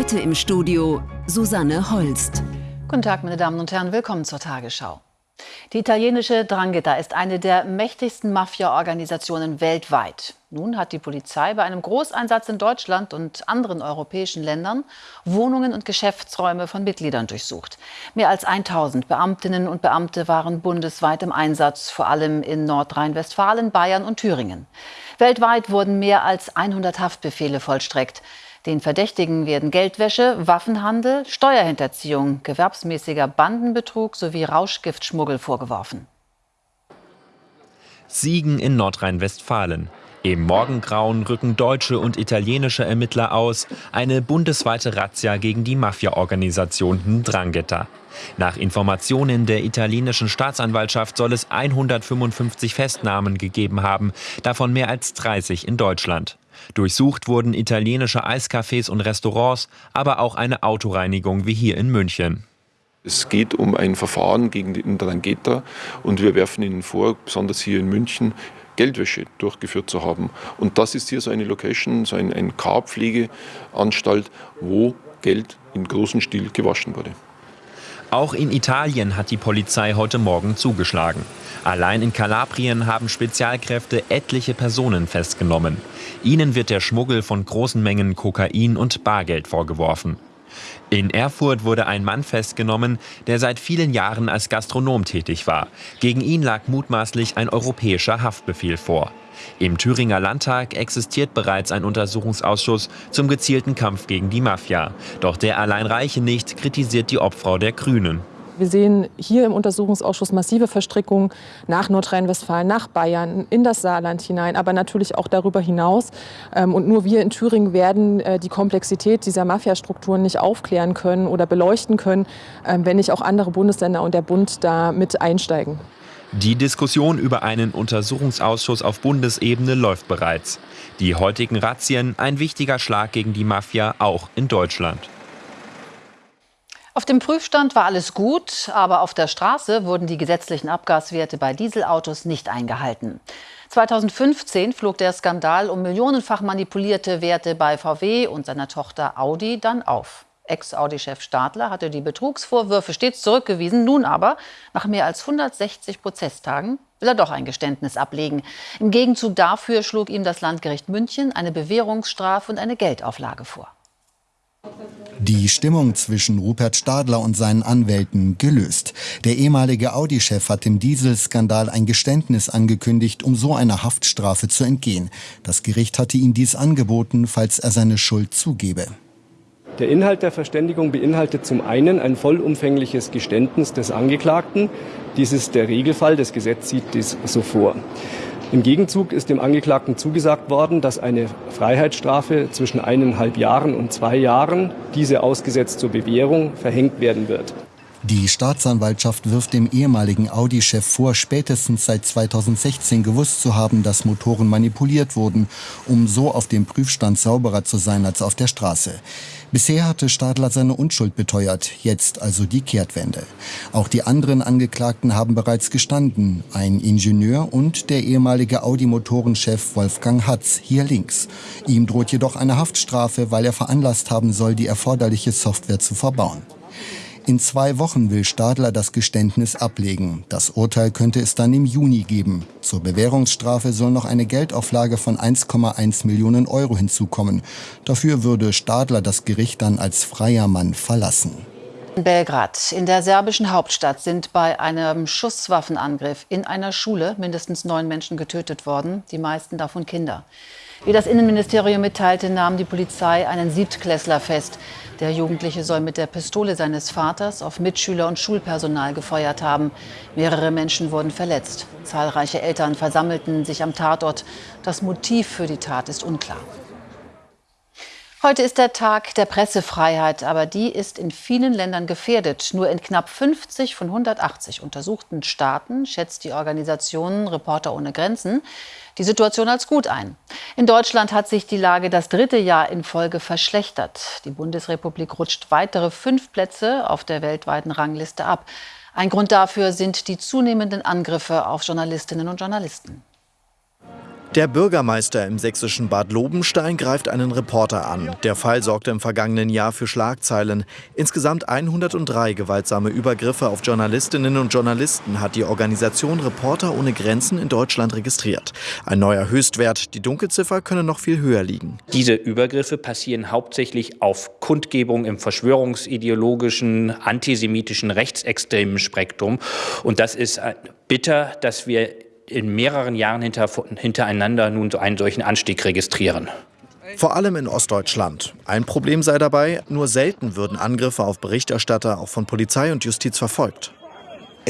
Heute im Studio Susanne Holst. Guten Tag, meine Damen und Herren, willkommen zur Tagesschau. Die italienische Drangheta ist eine der mächtigsten Mafia-Organisationen weltweit. Nun hat die Polizei bei einem Großeinsatz in Deutschland und anderen europäischen Ländern Wohnungen und Geschäftsräume von Mitgliedern durchsucht. Mehr als 1000 Beamtinnen und Beamte waren bundesweit im Einsatz, vor allem in Nordrhein-Westfalen, Bayern und Thüringen. Weltweit wurden mehr als 100 Haftbefehle vollstreckt. Den Verdächtigen werden Geldwäsche, Waffenhandel, Steuerhinterziehung, gewerbsmäßiger Bandenbetrug sowie Rauschgiftschmuggel vorgeworfen. Siegen in Nordrhein-Westfalen. Im Morgengrauen rücken deutsche und italienische Ermittler aus. Eine bundesweite Razzia gegen die Mafia-Organisation Ndrangheta. Nach Informationen der italienischen Staatsanwaltschaft soll es 155 Festnahmen gegeben haben, davon mehr als 30 in Deutschland. Durchsucht wurden italienische Eiscafés und Restaurants, aber auch eine Autoreinigung wie hier in München. Es geht um ein Verfahren gegen die Ndrangheta und wir werfen ihnen vor, besonders hier in München, Geldwäsche durchgeführt zu haben. Und das ist hier so eine Location, so ein, ein K-Pflegeanstalt, wo Geld in großem Stil gewaschen wurde. Auch in Italien hat die Polizei heute Morgen zugeschlagen. Allein in Kalabrien haben Spezialkräfte etliche Personen festgenommen. Ihnen wird der Schmuggel von großen Mengen Kokain und Bargeld vorgeworfen. In Erfurt wurde ein Mann festgenommen, der seit vielen Jahren als Gastronom tätig war. Gegen ihn lag mutmaßlich ein europäischer Haftbefehl vor. Im Thüringer Landtag existiert bereits ein Untersuchungsausschuss zum gezielten Kampf gegen die Mafia. Doch der allein reiche nicht, kritisiert die Obfrau der Grünen. Wir sehen hier im Untersuchungsausschuss massive Verstrickungen nach Nordrhein-Westfalen, nach Bayern, in das Saarland hinein, aber natürlich auch darüber hinaus. Ähm, und nur wir in Thüringen werden äh, die Komplexität dieser Mafiastrukturen nicht aufklären können oder beleuchten können, ähm, wenn nicht auch andere Bundesländer und der Bund da mit einsteigen. Die Diskussion über einen Untersuchungsausschuss auf Bundesebene läuft bereits. Die heutigen Razzien ein wichtiger Schlag gegen die Mafia auch in Deutschland. Auf dem Prüfstand war alles gut, aber auf der Straße wurden die gesetzlichen Abgaswerte bei Dieselautos nicht eingehalten. 2015 flog der Skandal um millionenfach manipulierte Werte bei VW und seiner Tochter Audi dann auf. Ex-Audi-Chef Stadler hatte die Betrugsvorwürfe stets zurückgewiesen. Nun aber, nach mehr als 160 Prozesstagen, will er doch ein Geständnis ablegen. Im Gegenzug dafür schlug ihm das Landgericht München eine Bewährungsstrafe und eine Geldauflage vor. Die Stimmung zwischen Rupert Stadler und seinen Anwälten gelöst. Der ehemalige Audi-Chef hat im Dieselskandal ein Geständnis angekündigt, um so einer Haftstrafe zu entgehen. Das Gericht hatte ihm dies angeboten, falls er seine Schuld zugebe. Der Inhalt der Verständigung beinhaltet zum einen ein vollumfängliches Geständnis des Angeklagten. Dies ist der Regelfall, das Gesetz sieht dies so vor. Im Gegenzug ist dem Angeklagten zugesagt worden, dass eine Freiheitsstrafe zwischen eineinhalb Jahren und zwei Jahren, diese ausgesetzt zur Bewährung, verhängt werden wird. Die Staatsanwaltschaft wirft dem ehemaligen Audi-Chef vor, spätestens seit 2016 gewusst zu haben, dass Motoren manipuliert wurden, um so auf dem Prüfstand sauberer zu sein als auf der Straße. Bisher hatte Stadler seine Unschuld beteuert, jetzt also die Kehrtwende. Auch die anderen Angeklagten haben bereits gestanden, ein Ingenieur und der ehemalige Audi-Motorenchef Wolfgang Hatz, hier links. Ihm droht jedoch eine Haftstrafe, weil er veranlasst haben soll, die erforderliche Software zu verbauen. In zwei Wochen will Stadler das Geständnis ablegen. Das Urteil könnte es dann im Juni geben. Zur Bewährungsstrafe soll noch eine Geldauflage von 1,1 Millionen Euro hinzukommen. Dafür würde Stadler das Gericht dann als freier Mann verlassen. In Belgrad, in der serbischen Hauptstadt, sind bei einem Schusswaffenangriff in einer Schule mindestens neun Menschen getötet worden, die meisten davon Kinder. Wie das Innenministerium mitteilte, nahm die Polizei einen Siebtklässler fest. Der Jugendliche soll mit der Pistole seines Vaters auf Mitschüler und Schulpersonal gefeuert haben. Mehrere Menschen wurden verletzt. Zahlreiche Eltern versammelten sich am Tatort. Das Motiv für die Tat ist unklar. Heute ist der Tag der Pressefreiheit, aber die ist in vielen Ländern gefährdet. Nur in knapp 50 von 180 untersuchten Staaten schätzt die Organisation Reporter ohne Grenzen die Situation als gut ein. In Deutschland hat sich die Lage das dritte Jahr in Folge verschlechtert. Die Bundesrepublik rutscht weitere fünf Plätze auf der weltweiten Rangliste ab. Ein Grund dafür sind die zunehmenden Angriffe auf Journalistinnen und Journalisten. Der Bürgermeister im sächsischen Bad Lobenstein greift einen Reporter an. Der Fall sorgte im vergangenen Jahr für Schlagzeilen. Insgesamt 103 gewaltsame Übergriffe auf Journalistinnen und Journalisten hat die Organisation Reporter ohne Grenzen in Deutschland registriert. Ein neuer Höchstwert. Die Dunkelziffer könne noch viel höher liegen. Diese Übergriffe passieren hauptsächlich auf Kundgebung im verschwörungsideologischen, antisemitischen, rechtsextremen Spektrum. Und das ist bitter, dass wir in mehreren Jahren hinter, hintereinander nun einen solchen Anstieg registrieren. Vor allem in Ostdeutschland. Ein Problem sei dabei, nur selten würden Angriffe auf Berichterstatter auch von Polizei und Justiz verfolgt.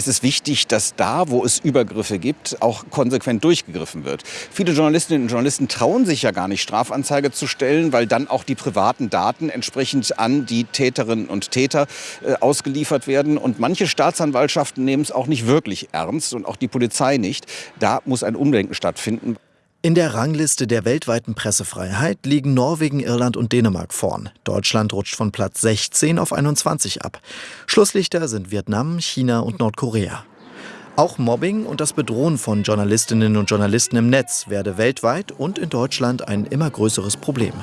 Es ist wichtig, dass da, wo es Übergriffe gibt, auch konsequent durchgegriffen wird. Viele Journalistinnen und Journalisten trauen sich ja gar nicht, Strafanzeige zu stellen, weil dann auch die privaten Daten entsprechend an die Täterinnen und Täter äh, ausgeliefert werden. Und manche Staatsanwaltschaften nehmen es auch nicht wirklich ernst und auch die Polizei nicht. Da muss ein Umdenken stattfinden. In der Rangliste der weltweiten Pressefreiheit liegen Norwegen, Irland und Dänemark vorn. Deutschland rutscht von Platz 16 auf 21 ab. Schlusslichter sind Vietnam, China und Nordkorea. Auch Mobbing und das Bedrohen von Journalistinnen und Journalisten im Netz werde weltweit und in Deutschland ein immer größeres Problem.